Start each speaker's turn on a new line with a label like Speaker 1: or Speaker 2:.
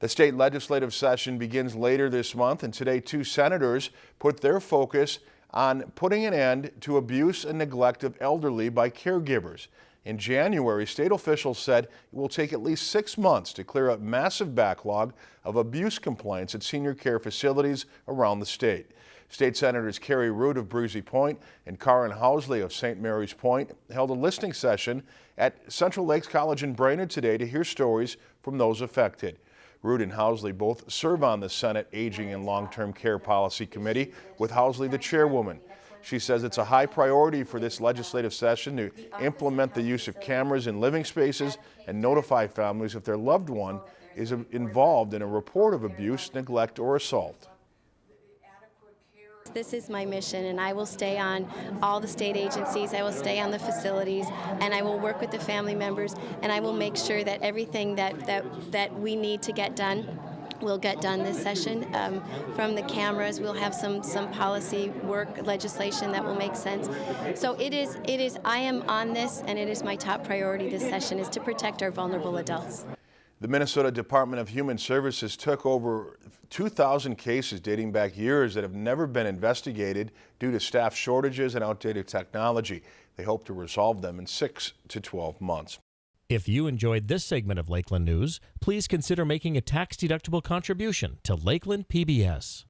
Speaker 1: The state legislative session begins later this month and today two senators put their focus on putting an end to abuse and neglect of elderly by caregivers. In January, state officials said it will take at least six months to clear up massive backlog of abuse complaints at senior care facilities around the state. State Senators Carrie Ruud of Breezy Point and Karin Housley of St. Mary's Point held a listening session at Central Lakes College in Brainerd today to hear stories from those affected. Ruud and Housley both serve on the Senate Aging and Long-Term Care Policy Committee, with Housley the chairwoman. She says it's a high priority for this legislative session to implement the use of cameras in living spaces and notify families if their loved one is involved in a report of abuse, neglect, or assault.
Speaker 2: This is my mission and I will stay on all the state agencies, I will stay on the facilities, and I will work with the family members, and I will make sure that everything that, that, that we need to get done will get done this session. Um, from the cameras, we'll have some some policy work legislation that will make sense. So it is it is I am on this, and it is my top priority this session is to protect our vulnerable adults.
Speaker 1: The Minnesota Department of Human Services took over 2,000 cases dating back years that have never been investigated due to staff shortages and outdated technology. They hope to resolve them in 6 to 12 months.
Speaker 3: If you enjoyed this segment of Lakeland News, please consider making a tax-deductible contribution to Lakeland PBS.